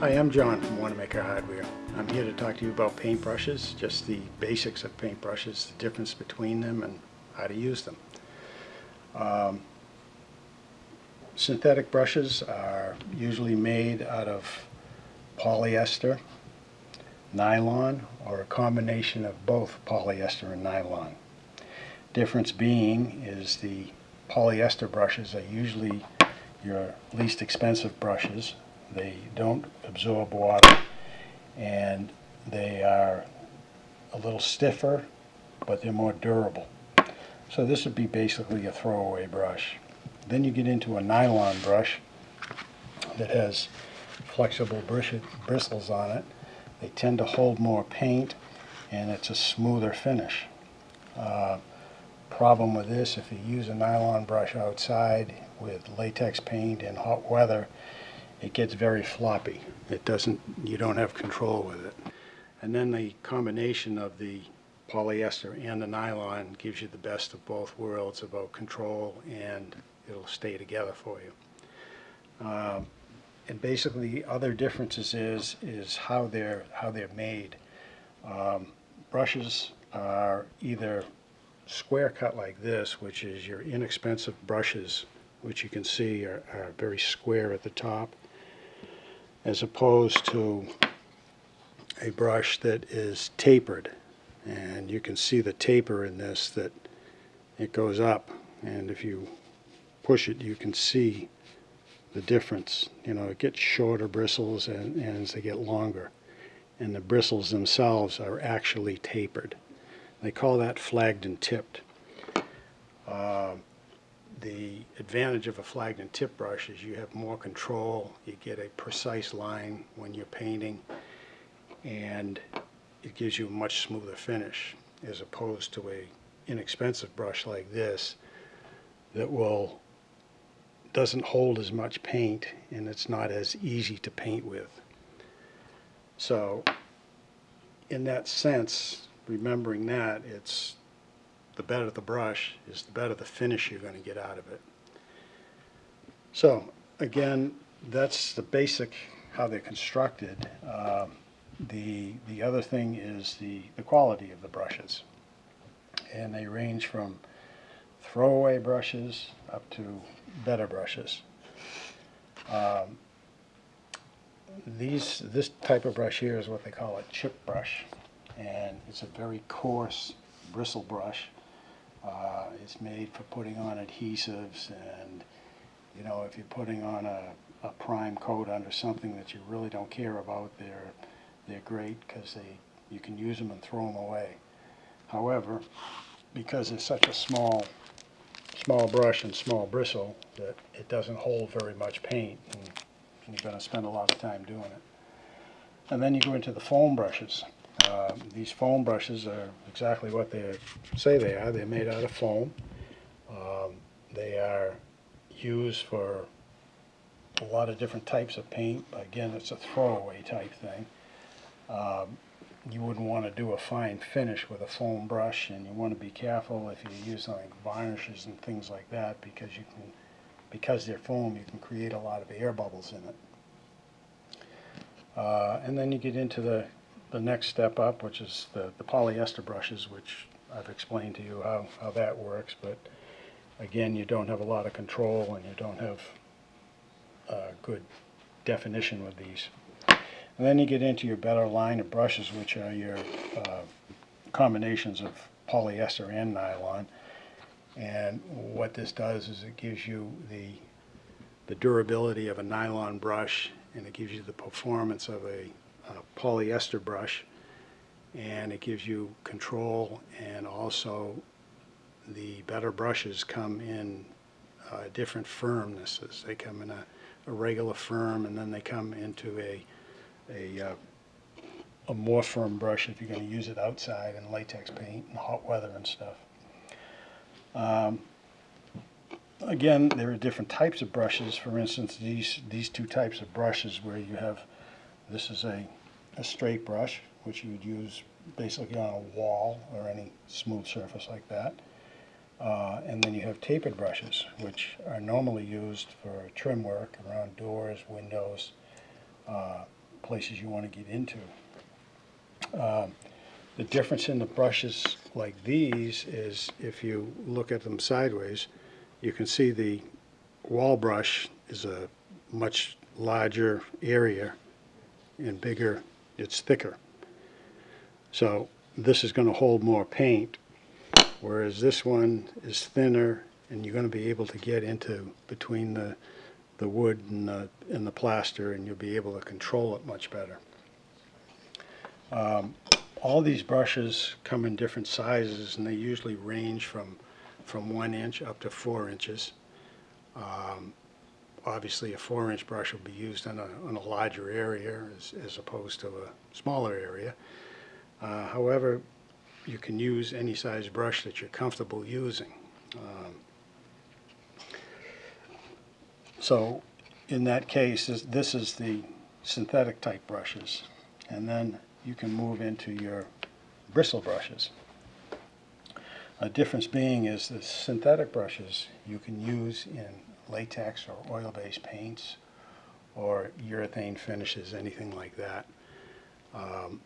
Hi, I'm John from Wanamaker Hardware. I'm here to talk to you about paintbrushes, just the basics of paintbrushes, the difference between them and how to use them. Um, synthetic brushes are usually made out of polyester, nylon, or a combination of both polyester and nylon. Difference being is the polyester brushes are usually your least expensive brushes. They don't absorb water and they are a little stiffer, but they're more durable. So this would be basically a throwaway brush. Then you get into a nylon brush that has flexible bristles on it. They tend to hold more paint and it's a smoother finish. Uh, problem with this, if you use a nylon brush outside with latex paint in hot weather, it gets very floppy. It doesn't, you don't have control with it. And then the combination of the polyester and the nylon gives you the best of both worlds about control and it'll stay together for you. Um, and basically other differences is is how they're how they're made. Um, brushes are either square cut like this, which is your inexpensive brushes, which you can see are, are very square at the top, as opposed to a brush that is tapered. And you can see the taper in this that it goes up. And if you push it, you can see the difference. You know, it gets shorter bristles and, and as they get longer. And the bristles themselves are actually tapered. They call that flagged and tipped. Uh, the advantage of a flagged and tip brush is you have more control, you get a precise line when you're painting, and it gives you a much smoother finish as opposed to a inexpensive brush like this that will doesn't hold as much paint and it's not as easy to paint with. So in that sense, remembering that, it's the better the brush is the better the finish you're going to get out of it. So again, that's the basic how they're constructed. Um, the, the other thing is the, the quality of the brushes. And they range from throwaway brushes up to better brushes. Um, these, this type of brush here is what they call a chip brush. And it's a very coarse bristle brush uh, it's made for putting on adhesives and, you know, if you're putting on a, a prime coat under something that you really don't care about, they're, they're great because they, you can use them and throw them away. However, because it's such a small, small brush and small bristle, that it doesn't hold very much paint and you're going to spend a lot of time doing it. And then you go into the foam brushes. Um, these foam brushes are exactly what they say they are. They're made out of foam. Um, they are used for a lot of different types of paint. Again, it's a throwaway type thing. Um, you wouldn't want to do a fine finish with a foam brush and you want to be careful if you use like varnishes and things like that because you can because they're foam you can create a lot of air bubbles in it. Uh, and then you get into the the next step up, which is the, the polyester brushes, which I've explained to you how, how that works, but again, you don't have a lot of control and you don't have uh, good definition with these. And then you get into your better line of brushes, which are your uh, combinations of polyester and nylon. And what this does is it gives you the, the durability of a nylon brush and it gives you the performance of a polyester brush and it gives you control and also the better brushes come in uh, different firmnesses. They come in a, a, regular firm and then they come into a, a, uh, a more firm brush if you're going to use it outside in latex paint and hot weather and stuff. Um, again, there are different types of brushes. For instance, these, these two types of brushes where you have, this is a a straight brush, which you would use basically on a wall or any smooth surface like that. Uh, and then you have tapered brushes, which are normally used for trim work around doors, windows, uh, places you want to get into. Um, The difference in the brushes like these is if you look at them sideways, you can see the wall brush is a much larger area and bigger, it's thicker. So this is going to hold more paint, whereas this one is thinner and you're going to be able to get into between the, the wood and the, and the plaster and you'll be able to control it much better. Um, all these brushes come in different sizes and they usually range from, from one inch up to four inches. Um, obviously, a four inch brush will be used on a, on a larger area as, as opposed to a smaller area. Uh, however, you can use any size brush that you're comfortable using. Um, so in that case, this, this is the synthetic type brushes. And then you can move into your bristle brushes. A difference being is the synthetic brushes you can use in latex or oil-based paints or urethane finishes, anything like that, um,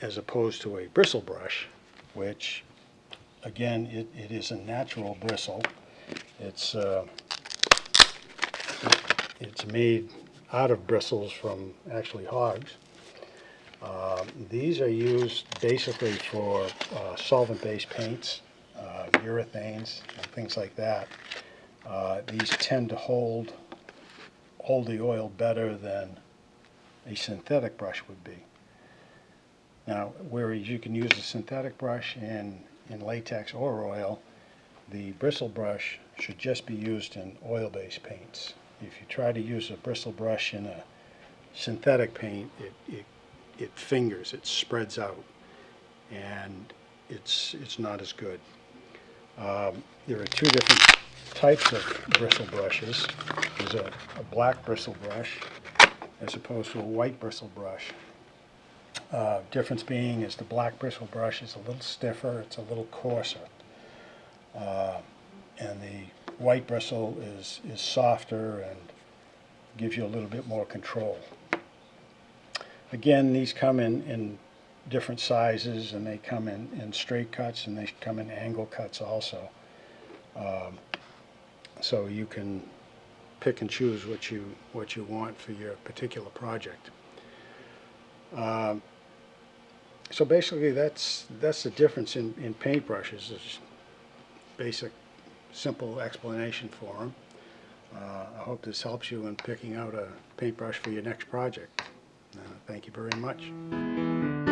as opposed to a bristle brush, which, again, it, it is a natural bristle. It's, uh, it- it's made out of bristles from actually hogs. Um, These are used basically for uh, solvent-based paints, uh, urethanes, and things like that. Uh, These tend to hold, hold the oil better than a synthetic brush would be. Now, whereas you can use a synthetic brush in, in latex or oil, the bristle brush should just be used in oil-based paints. If you try to use a bristle brush in a synthetic paint, it, it it fingers, it spreads out, and it's, it's not as good. Um, There are two different types of bristle brushes. There's a, a black bristle brush as opposed to a white bristle brush. Uh, Difference being is the black bristle brush is a little stiffer, it's a little coarser. Uh, And the white bristle is, is softer and gives you a little bit more control. Again, these come in, in different sizes and they come in, in straight cuts and they come in angle cuts also. Um, So you can pick and choose what you, what you want for your particular project. Um, So basically, that's, that's the difference in, in paintbrushes, is basic, simple explanation for them. Uh, I hope this helps you in picking out a paintbrush for your next project. Uh, Thank you very much.